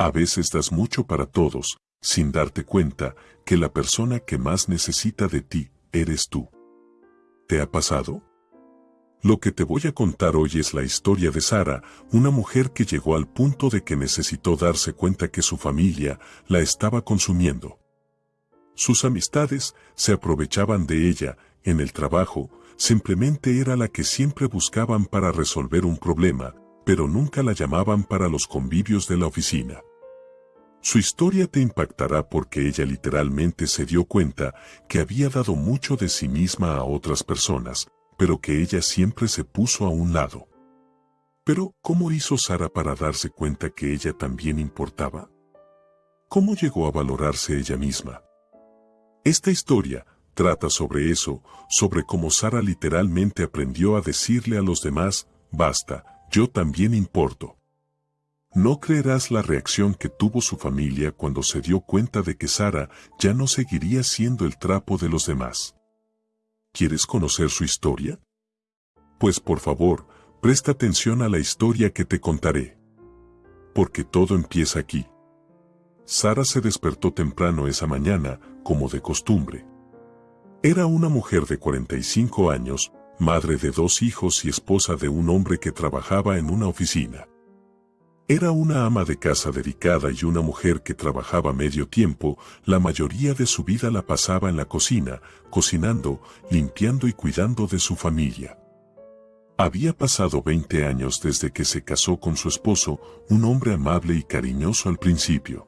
A veces das mucho para todos, sin darte cuenta que la persona que más necesita de ti eres tú. ¿Te ha pasado? Lo que te voy a contar hoy es la historia de Sara, una mujer que llegó al punto de que necesitó darse cuenta que su familia la estaba consumiendo. Sus amistades se aprovechaban de ella, en el trabajo, simplemente era la que siempre buscaban para resolver un problema, pero nunca la llamaban para los convivios de la oficina. Su historia te impactará porque ella literalmente se dio cuenta que había dado mucho de sí misma a otras personas, pero que ella siempre se puso a un lado. Pero, ¿cómo hizo Sara para darse cuenta que ella también importaba? ¿Cómo llegó a valorarse ella misma? Esta historia trata sobre eso, sobre cómo Sara literalmente aprendió a decirle a los demás, basta, yo también importo. No creerás la reacción que tuvo su familia cuando se dio cuenta de que Sara ya no seguiría siendo el trapo de los demás. ¿Quieres conocer su historia? Pues por favor, presta atención a la historia que te contaré. Porque todo empieza aquí. Sara se despertó temprano esa mañana, como de costumbre. Era una mujer de 45 años, madre de dos hijos y esposa de un hombre que trabajaba en una oficina. Era una ama de casa dedicada y una mujer que trabajaba medio tiempo, la mayoría de su vida la pasaba en la cocina, cocinando, limpiando y cuidando de su familia. Había pasado 20 años desde que se casó con su esposo, un hombre amable y cariñoso al principio.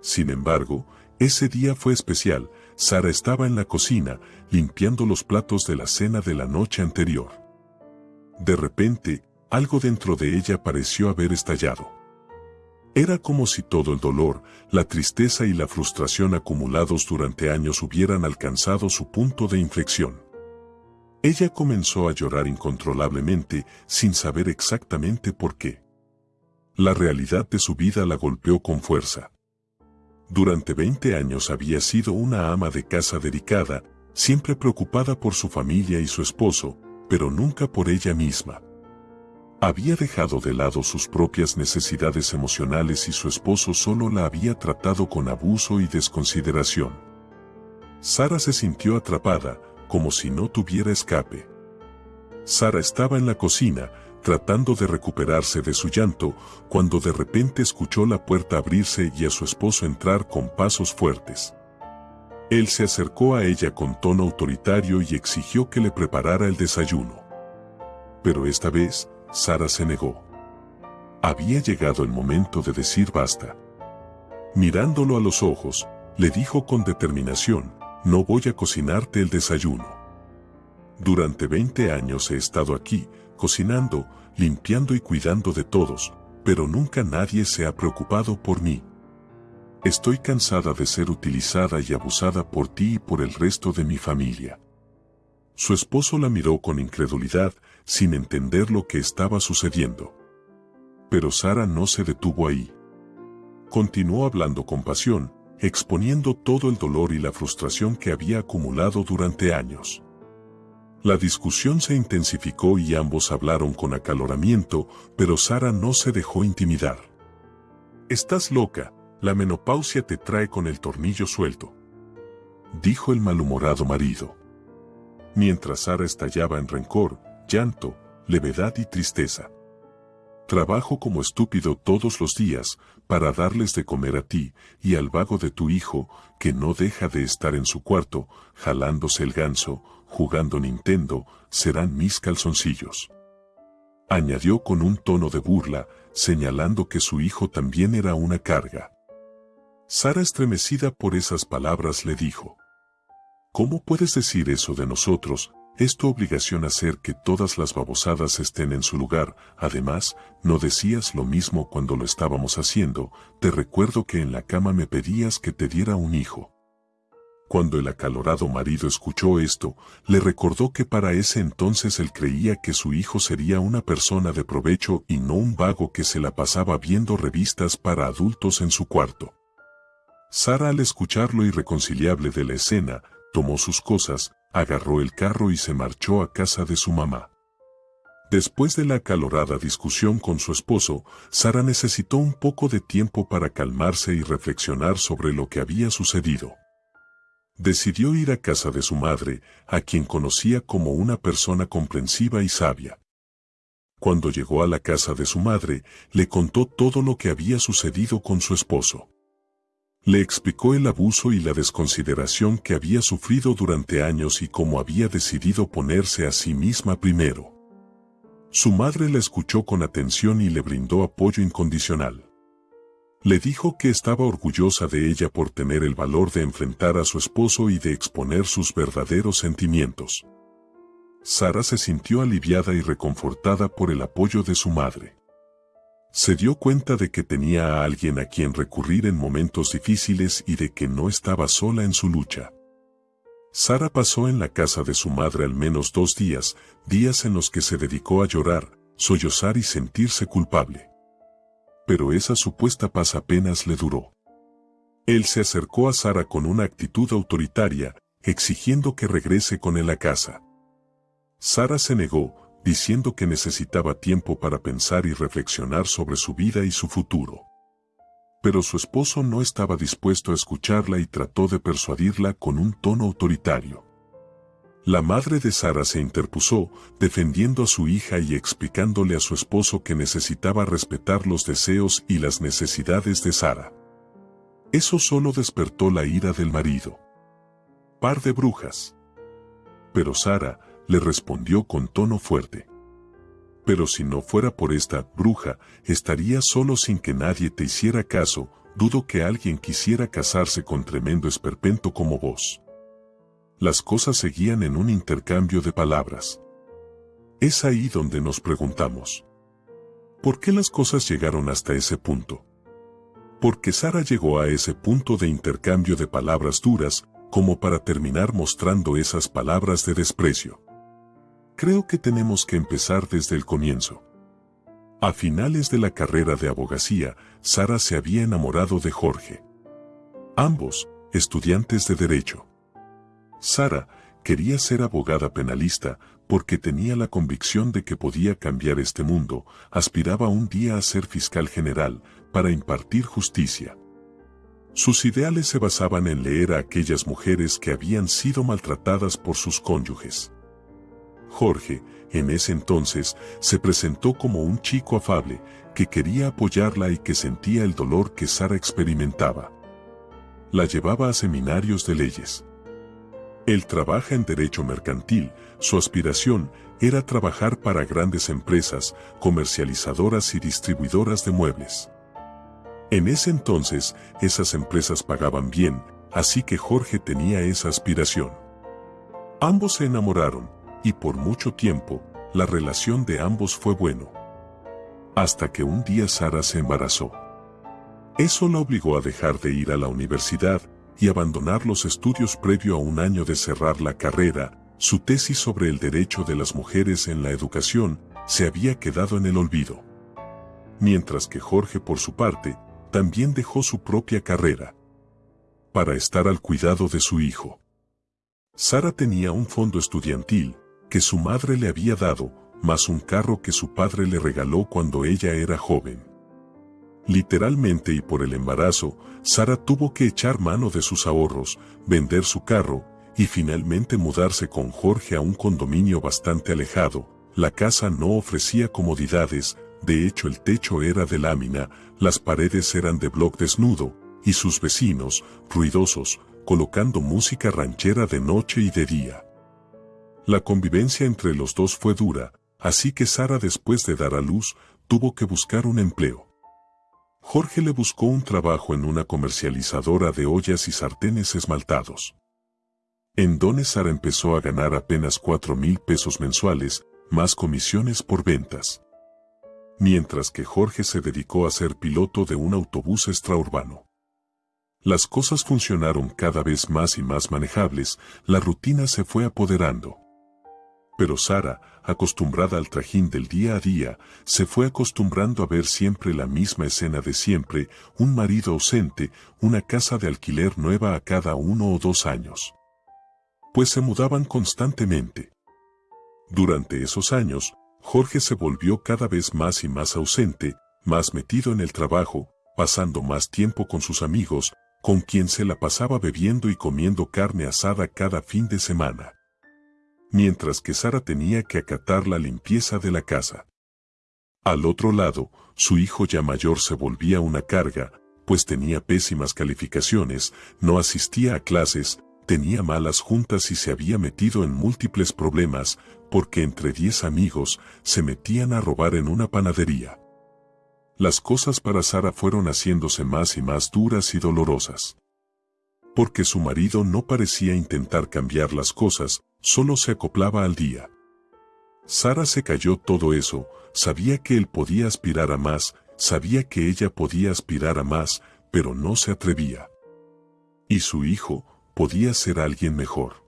Sin embargo, ese día fue especial, Sara estaba en la cocina, limpiando los platos de la cena de la noche anterior. De repente, algo dentro de ella pareció haber estallado. Era como si todo el dolor, la tristeza y la frustración acumulados durante años hubieran alcanzado su punto de inflexión. Ella comenzó a llorar incontrolablemente sin saber exactamente por qué. La realidad de su vida la golpeó con fuerza. Durante 20 años había sido una ama de casa dedicada, siempre preocupada por su familia y su esposo, pero nunca por ella misma. Había dejado de lado sus propias necesidades emocionales y su esposo solo la había tratado con abuso y desconsideración. Sara se sintió atrapada, como si no tuviera escape. Sara estaba en la cocina, tratando de recuperarse de su llanto, cuando de repente escuchó la puerta abrirse y a su esposo entrar con pasos fuertes. Él se acercó a ella con tono autoritario y exigió que le preparara el desayuno. Pero esta vez, Sara se negó. Había llegado el momento de decir basta. Mirándolo a los ojos, le dijo con determinación, no voy a cocinarte el desayuno. Durante 20 años he estado aquí, cocinando, limpiando y cuidando de todos, pero nunca nadie se ha preocupado por mí. Estoy cansada de ser utilizada y abusada por ti y por el resto de mi familia. Su esposo la miró con incredulidad, sin entender lo que estaba sucediendo. Pero Sara no se detuvo ahí. Continuó hablando con pasión, exponiendo todo el dolor y la frustración que había acumulado durante años. La discusión se intensificó y ambos hablaron con acaloramiento, pero Sara no se dejó intimidar. Estás loca, la menopausia te trae con el tornillo suelto. Dijo el malhumorado marido. Mientras Sara estallaba en rencor, llanto, levedad y tristeza. Trabajo como estúpido todos los días para darles de comer a ti y al vago de tu hijo que no deja de estar en su cuarto, jalándose el ganso, jugando Nintendo, serán mis calzoncillos. Añadió con un tono de burla, señalando que su hijo también era una carga. Sara estremecida por esas palabras le dijo, ¿Cómo puedes decir eso de nosotros, es tu obligación hacer que todas las babosadas estén en su lugar. Además, no decías lo mismo cuando lo estábamos haciendo. Te recuerdo que en la cama me pedías que te diera un hijo. Cuando el acalorado marido escuchó esto, le recordó que para ese entonces él creía que su hijo sería una persona de provecho y no un vago que se la pasaba viendo revistas para adultos en su cuarto. Sara al escuchar lo irreconciliable de la escena, tomó sus cosas, agarró el carro y se marchó a casa de su mamá. Después de la acalorada discusión con su esposo, Sara necesitó un poco de tiempo para calmarse y reflexionar sobre lo que había sucedido. Decidió ir a casa de su madre, a quien conocía como una persona comprensiva y sabia. Cuando llegó a la casa de su madre, le contó todo lo que había sucedido con su esposo. Le explicó el abuso y la desconsideración que había sufrido durante años y cómo había decidido ponerse a sí misma primero. Su madre la escuchó con atención y le brindó apoyo incondicional. Le dijo que estaba orgullosa de ella por tener el valor de enfrentar a su esposo y de exponer sus verdaderos sentimientos. Sara se sintió aliviada y reconfortada por el apoyo de su madre. Se dio cuenta de que tenía a alguien a quien recurrir en momentos difíciles y de que no estaba sola en su lucha. Sara pasó en la casa de su madre al menos dos días, días en los que se dedicó a llorar, sollozar y sentirse culpable. Pero esa supuesta paz apenas le duró. Él se acercó a Sara con una actitud autoritaria, exigiendo que regrese con él a casa. Sara se negó, diciendo que necesitaba tiempo para pensar y reflexionar sobre su vida y su futuro. Pero su esposo no estaba dispuesto a escucharla y trató de persuadirla con un tono autoritario. La madre de Sara se interpuso, defendiendo a su hija y explicándole a su esposo que necesitaba respetar los deseos y las necesidades de Sara. Eso solo despertó la ira del marido. Par de brujas. Pero Sara, le respondió con tono fuerte. Pero si no fuera por esta bruja, estaría solo sin que nadie te hiciera caso, dudo que alguien quisiera casarse con tremendo esperpento como vos. Las cosas seguían en un intercambio de palabras. Es ahí donde nos preguntamos. ¿Por qué las cosas llegaron hasta ese punto? Porque Sara llegó a ese punto de intercambio de palabras duras, como para terminar mostrando esas palabras de desprecio. Creo que tenemos que empezar desde el comienzo. A finales de la carrera de abogacía, Sara se había enamorado de Jorge. Ambos, estudiantes de Derecho. Sara quería ser abogada penalista porque tenía la convicción de que podía cambiar este mundo, aspiraba un día a ser fiscal general para impartir justicia. Sus ideales se basaban en leer a aquellas mujeres que habían sido maltratadas por sus cónyuges. Jorge, en ese entonces, se presentó como un chico afable, que quería apoyarla y que sentía el dolor que Sara experimentaba. La llevaba a seminarios de leyes. Él trabaja en derecho mercantil, su aspiración era trabajar para grandes empresas, comercializadoras y distribuidoras de muebles. En ese entonces, esas empresas pagaban bien, así que Jorge tenía esa aspiración. Ambos se enamoraron, y por mucho tiempo, la relación de ambos fue bueno. Hasta que un día Sara se embarazó. Eso la obligó a dejar de ir a la universidad y abandonar los estudios previo a un año de cerrar la carrera, su tesis sobre el derecho de las mujeres en la educación se había quedado en el olvido. Mientras que Jorge por su parte, también dejó su propia carrera para estar al cuidado de su hijo. Sara tenía un fondo estudiantil, que su madre le había dado, más un carro que su padre le regaló cuando ella era joven. Literalmente y por el embarazo, Sara tuvo que echar mano de sus ahorros, vender su carro, y finalmente mudarse con Jorge a un condominio bastante alejado. La casa no ofrecía comodidades, de hecho el techo era de lámina, las paredes eran de bloc desnudo, y sus vecinos, ruidosos, colocando música ranchera de noche y de día. La convivencia entre los dos fue dura, así que Sara después de dar a luz, tuvo que buscar un empleo. Jorge le buscó un trabajo en una comercializadora de ollas y sartenes esmaltados. En donde Sara empezó a ganar apenas cuatro mil pesos mensuales, más comisiones por ventas. Mientras que Jorge se dedicó a ser piloto de un autobús extraurbano. Las cosas funcionaron cada vez más y más manejables, la rutina se fue apoderando. Pero Sara, acostumbrada al trajín del día a día, se fue acostumbrando a ver siempre la misma escena de siempre, un marido ausente, una casa de alquiler nueva a cada uno o dos años. Pues se mudaban constantemente. Durante esos años, Jorge se volvió cada vez más y más ausente, más metido en el trabajo, pasando más tiempo con sus amigos, con quien se la pasaba bebiendo y comiendo carne asada cada fin de semana. Mientras que Sara tenía que acatar la limpieza de la casa. Al otro lado, su hijo ya mayor se volvía una carga, pues tenía pésimas calificaciones, no asistía a clases, tenía malas juntas y se había metido en múltiples problemas, porque entre diez amigos se metían a robar en una panadería. Las cosas para Sara fueron haciéndose más y más duras y dolorosas. Porque su marido no parecía intentar cambiar las cosas, solo se acoplaba al día. Sara se cayó todo eso, sabía que él podía aspirar a más, sabía que ella podía aspirar a más, pero no se atrevía. Y su hijo podía ser alguien mejor.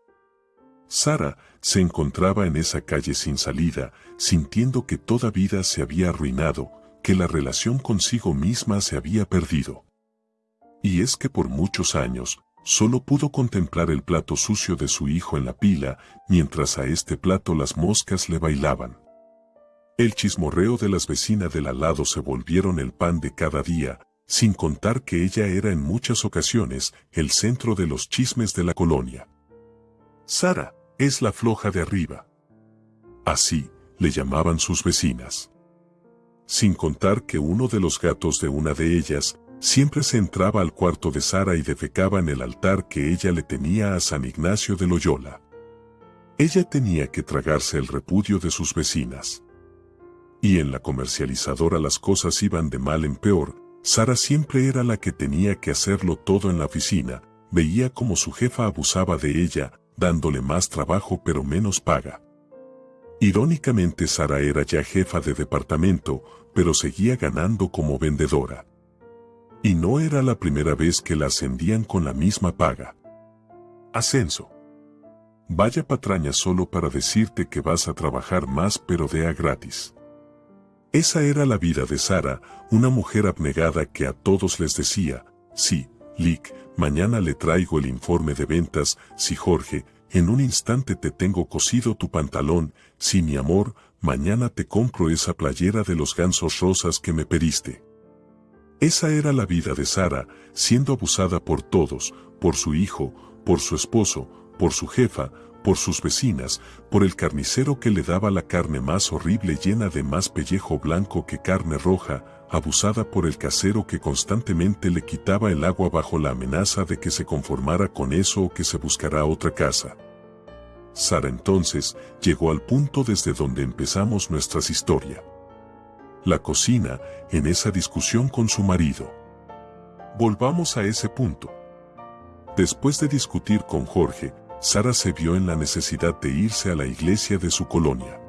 Sara se encontraba en esa calle sin salida, sintiendo que toda vida se había arruinado, que la relación consigo misma se había perdido. Y es que por muchos años, solo pudo contemplar el plato sucio de su hijo en la pila, mientras a este plato las moscas le bailaban. El chismorreo de las vecinas del al lado se volvieron el pan de cada día, sin contar que ella era en muchas ocasiones el centro de los chismes de la colonia. Sara, es la floja de arriba. Así, le llamaban sus vecinas. Sin contar que uno de los gatos de una de ellas, siempre se entraba al cuarto de Sara y defecaba en el altar que ella le tenía a San Ignacio de Loyola. Ella tenía que tragarse el repudio de sus vecinas. Y en la comercializadora las cosas iban de mal en peor, Sara siempre era la que tenía que hacerlo todo en la oficina, veía como su jefa abusaba de ella, dándole más trabajo pero menos paga. Irónicamente Sara era ya jefa de departamento, pero seguía ganando como vendedora. Y no era la primera vez que la ascendían con la misma paga. Ascenso. Vaya patraña solo para decirte que vas a trabajar más pero de a gratis. Esa era la vida de Sara, una mujer abnegada que a todos les decía, sí, Lick, mañana le traigo el informe de ventas, sí Jorge, en un instante te tengo cosido tu pantalón, sí mi amor, mañana te compro esa playera de los gansos rosas que me pediste. Esa era la vida de Sara, siendo abusada por todos, por su hijo, por su esposo, por su jefa, por sus vecinas, por el carnicero que le daba la carne más horrible llena de más pellejo blanco que carne roja, abusada por el casero que constantemente le quitaba el agua bajo la amenaza de que se conformara con eso o que se buscará otra casa. Sara entonces llegó al punto desde donde empezamos nuestra historia. La cocina, en esa discusión con su marido. Volvamos a ese punto. Después de discutir con Jorge, Sara se vio en la necesidad de irse a la iglesia de su colonia.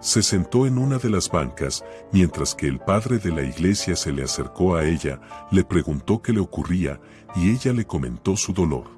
Se sentó en una de las bancas, mientras que el padre de la iglesia se le acercó a ella, le preguntó qué le ocurría, y ella le comentó su dolor.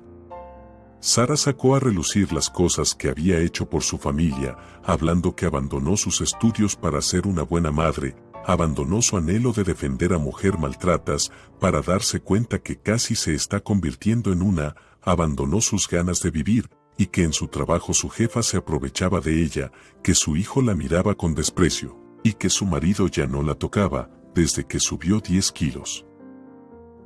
Sara sacó a relucir las cosas que había hecho por su familia, hablando que abandonó sus estudios para ser una buena madre, abandonó su anhelo de defender a mujer maltratas para darse cuenta que casi se está convirtiendo en una, abandonó sus ganas de vivir, y que en su trabajo su jefa se aprovechaba de ella, que su hijo la miraba con desprecio, y que su marido ya no la tocaba, desde que subió 10 kilos.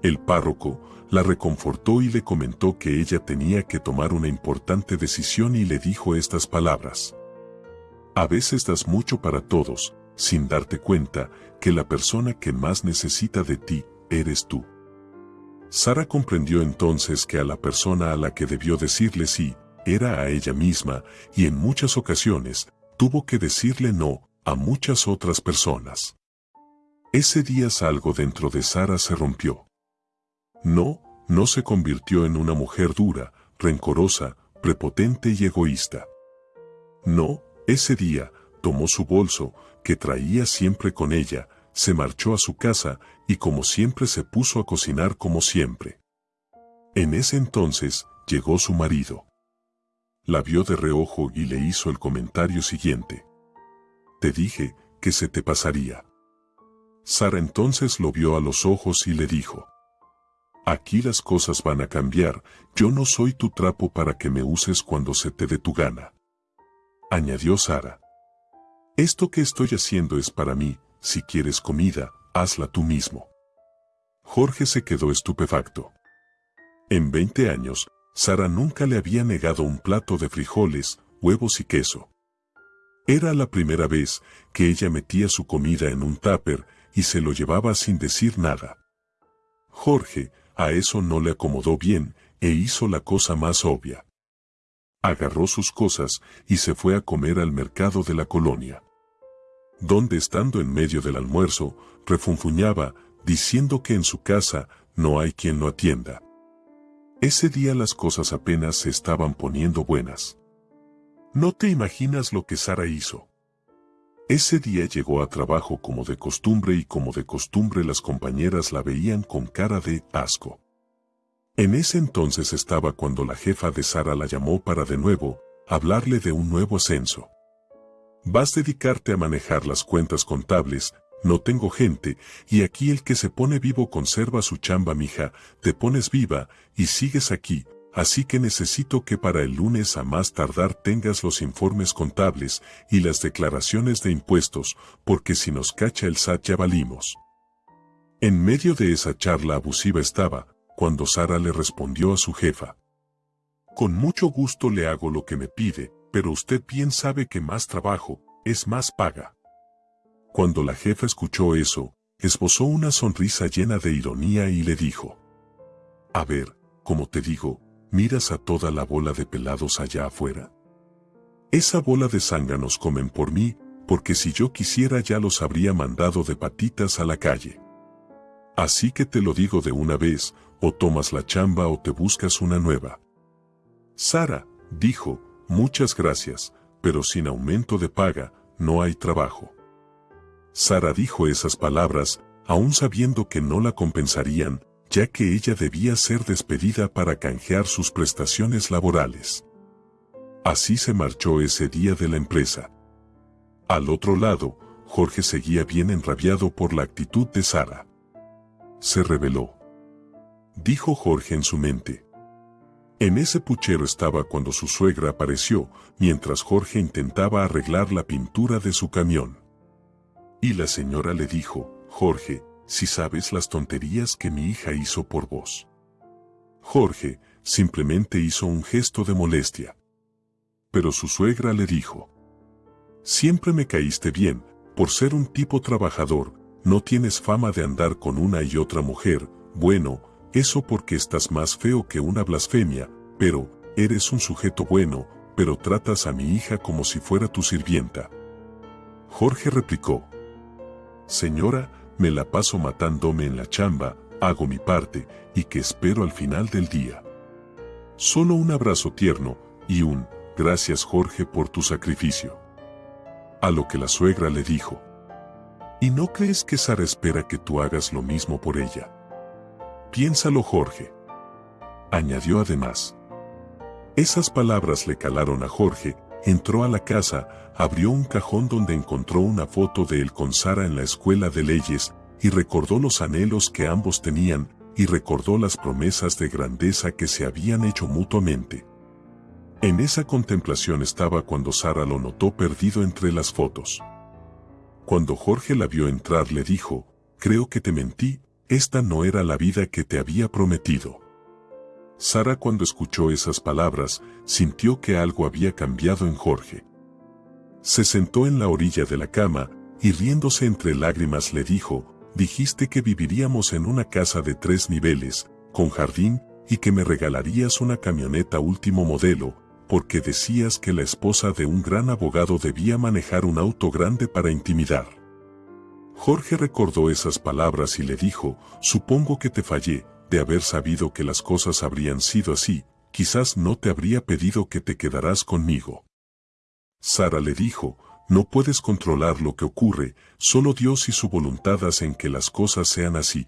El párroco la reconfortó y le comentó que ella tenía que tomar una importante decisión y le dijo estas palabras. A veces das mucho para todos, sin darte cuenta que la persona que más necesita de ti eres tú. Sara comprendió entonces que a la persona a la que debió decirle sí, era a ella misma, y en muchas ocasiones, tuvo que decirle no a muchas otras personas. Ese día algo dentro de Sara se rompió. No, no se convirtió en una mujer dura, rencorosa, prepotente y egoísta. No, ese día, tomó su bolso, que traía siempre con ella, se marchó a su casa y como siempre se puso a cocinar como siempre. En ese entonces, llegó su marido. La vio de reojo y le hizo el comentario siguiente. Te dije que se te pasaría. Sara entonces lo vio a los ojos y le dijo. Aquí las cosas van a cambiar, yo no soy tu trapo para que me uses cuando se te dé tu gana. Añadió Sara. Esto que estoy haciendo es para mí, si quieres comida, hazla tú mismo. Jorge se quedó estupefacto. En 20 años, Sara nunca le había negado un plato de frijoles, huevos y queso. Era la primera vez que ella metía su comida en un tupper y se lo llevaba sin decir nada. Jorge, a eso no le acomodó bien e hizo la cosa más obvia. Agarró sus cosas y se fue a comer al mercado de la colonia. Donde estando en medio del almuerzo, refunfuñaba, diciendo que en su casa no hay quien lo atienda. Ese día las cosas apenas se estaban poniendo buenas. No te imaginas lo que Sara hizo. Ese día llegó a trabajo como de costumbre y como de costumbre las compañeras la veían con cara de asco. En ese entonces estaba cuando la jefa de Sara la llamó para de nuevo hablarle de un nuevo ascenso. Vas a dedicarte a manejar las cuentas contables, no tengo gente, y aquí el que se pone vivo conserva su chamba mija, te pones viva, y sigues aquí, Así que necesito que para el lunes a más tardar tengas los informes contables y las declaraciones de impuestos, porque si nos cacha el SAT ya valimos. En medio de esa charla abusiva estaba, cuando Sara le respondió a su jefa. Con mucho gusto le hago lo que me pide, pero usted bien sabe que más trabajo, es más paga. Cuando la jefa escuchó eso, esbozó una sonrisa llena de ironía y le dijo. A ver, como te digo, miras a toda la bola de pelados allá afuera. Esa bola de zánganos comen por mí, porque si yo quisiera ya los habría mandado de patitas a la calle. Así que te lo digo de una vez, o tomas la chamba o te buscas una nueva. Sara, dijo, muchas gracias, pero sin aumento de paga, no hay trabajo. Sara dijo esas palabras, aún sabiendo que no la compensarían, ya que ella debía ser despedida para canjear sus prestaciones laborales. Así se marchó ese día de la empresa. Al otro lado, Jorge seguía bien enrabiado por la actitud de Sara. Se reveló. Dijo Jorge en su mente. En ese puchero estaba cuando su suegra apareció, mientras Jorge intentaba arreglar la pintura de su camión. Y la señora le dijo, Jorge, si sabes las tonterías que mi hija hizo por vos. Jorge simplemente hizo un gesto de molestia. Pero su suegra le dijo, Siempre me caíste bien, por ser un tipo trabajador, no tienes fama de andar con una y otra mujer, bueno, eso porque estás más feo que una blasfemia, pero, eres un sujeto bueno, pero tratas a mi hija como si fuera tu sirvienta. Jorge replicó, Señora, me la paso matándome en la chamba, hago mi parte, y que espero al final del día. Solo un abrazo tierno, y un, gracias Jorge por tu sacrificio. A lo que la suegra le dijo, ¿y no crees que Sara espera que tú hagas lo mismo por ella? Piénsalo Jorge. Añadió además. Esas palabras le calaron a Jorge, entró a la casa, abrió un cajón donde encontró una foto de él con Sara en la escuela de leyes, y recordó los anhelos que ambos tenían, y recordó las promesas de grandeza que se habían hecho mutuamente. En esa contemplación estaba cuando Sara lo notó perdido entre las fotos. Cuando Jorge la vio entrar le dijo, creo que te mentí, esta no era la vida que te había prometido. Sara cuando escuchó esas palabras, sintió que algo había cambiado en Jorge. Se sentó en la orilla de la cama, y riéndose entre lágrimas le dijo, dijiste que viviríamos en una casa de tres niveles, con jardín, y que me regalarías una camioneta último modelo, porque decías que la esposa de un gran abogado debía manejar un auto grande para intimidar. Jorge recordó esas palabras y le dijo, supongo que te fallé, de haber sabido que las cosas habrían sido así, quizás no te habría pedido que te quedarás conmigo. Sara le dijo, no puedes controlar lo que ocurre, solo Dios y su voluntad hacen que las cosas sean así.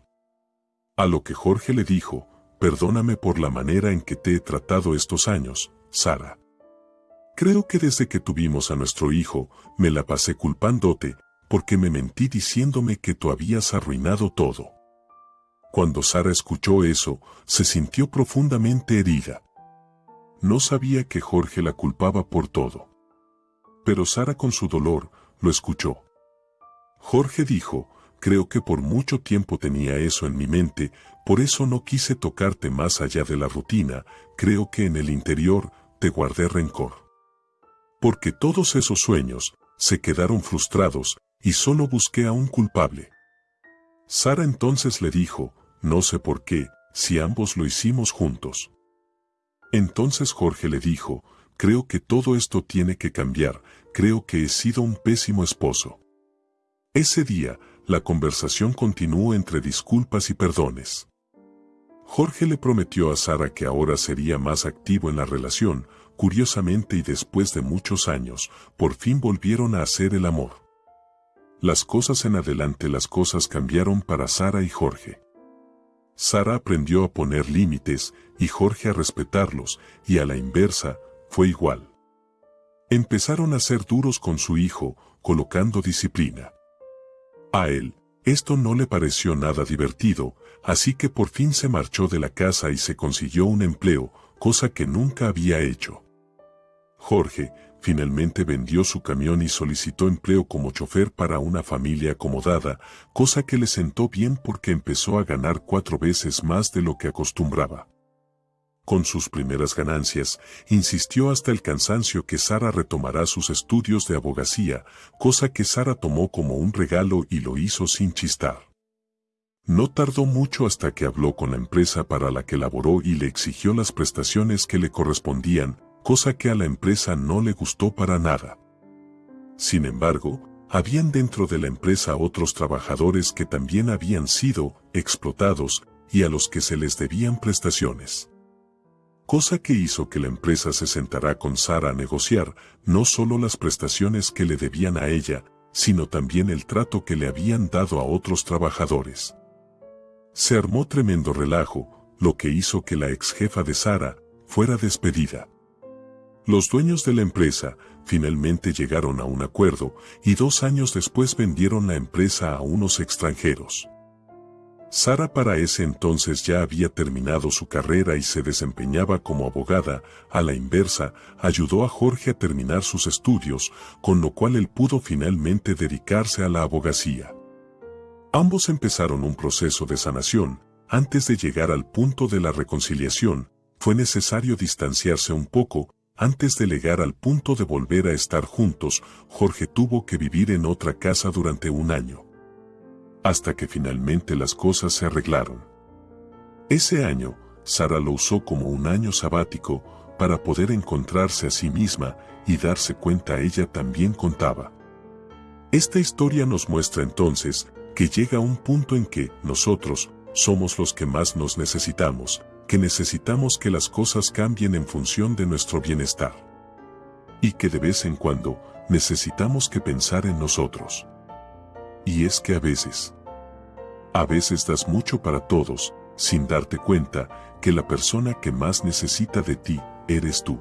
A lo que Jorge le dijo, perdóname por la manera en que te he tratado estos años, Sara. Creo que desde que tuvimos a nuestro hijo, me la pasé culpándote, porque me mentí diciéndome que tú habías arruinado todo. Cuando Sara escuchó eso, se sintió profundamente herida. No sabía que Jorge la culpaba por todo. Pero Sara con su dolor, lo escuchó. Jorge dijo, creo que por mucho tiempo tenía eso en mi mente, por eso no quise tocarte más allá de la rutina, creo que en el interior te guardé rencor. Porque todos esos sueños se quedaron frustrados y solo busqué a un culpable. Sara entonces le dijo, no sé por qué, si ambos lo hicimos juntos. Entonces Jorge le dijo, creo que todo esto tiene que cambiar, creo que he sido un pésimo esposo. Ese día, la conversación continuó entre disculpas y perdones. Jorge le prometió a Sara que ahora sería más activo en la relación, curiosamente y después de muchos años, por fin volvieron a hacer el amor. Las cosas en adelante las cosas cambiaron para Sara y Jorge. Sara aprendió a poner límites y Jorge a respetarlos, y a la inversa, fue igual. Empezaron a ser duros con su hijo, colocando disciplina. A él, esto no le pareció nada divertido, así que por fin se marchó de la casa y se consiguió un empleo, cosa que nunca había hecho. Jorge, finalmente vendió su camión y solicitó empleo como chofer para una familia acomodada, cosa que le sentó bien porque empezó a ganar cuatro veces más de lo que acostumbraba. Con sus primeras ganancias, insistió hasta el cansancio que Sara retomará sus estudios de abogacía, cosa que Sara tomó como un regalo y lo hizo sin chistar. No tardó mucho hasta que habló con la empresa para la que laboró y le exigió las prestaciones que le correspondían, cosa que a la empresa no le gustó para nada. Sin embargo, habían dentro de la empresa otros trabajadores que también habían sido explotados y a los que se les debían prestaciones cosa que hizo que la empresa se sentara con Sara a negociar no solo las prestaciones que le debían a ella, sino también el trato que le habían dado a otros trabajadores. Se armó tremendo relajo, lo que hizo que la ex jefa de Sara fuera despedida. Los dueños de la empresa finalmente llegaron a un acuerdo y dos años después vendieron la empresa a unos extranjeros. Sara para ese entonces ya había terminado su carrera y se desempeñaba como abogada, a la inversa, ayudó a Jorge a terminar sus estudios, con lo cual él pudo finalmente dedicarse a la abogacía. Ambos empezaron un proceso de sanación, antes de llegar al punto de la reconciliación, fue necesario distanciarse un poco, antes de llegar al punto de volver a estar juntos, Jorge tuvo que vivir en otra casa durante un año hasta que finalmente las cosas se arreglaron. Ese año, Sara lo usó como un año sabático para poder encontrarse a sí misma y darse cuenta ella también contaba. Esta historia nos muestra entonces que llega un punto en que nosotros somos los que más nos necesitamos, que necesitamos que las cosas cambien en función de nuestro bienestar. Y que de vez en cuando necesitamos que pensar en nosotros. Y es que a veces, a veces das mucho para todos, sin darte cuenta que la persona que más necesita de ti, eres tú.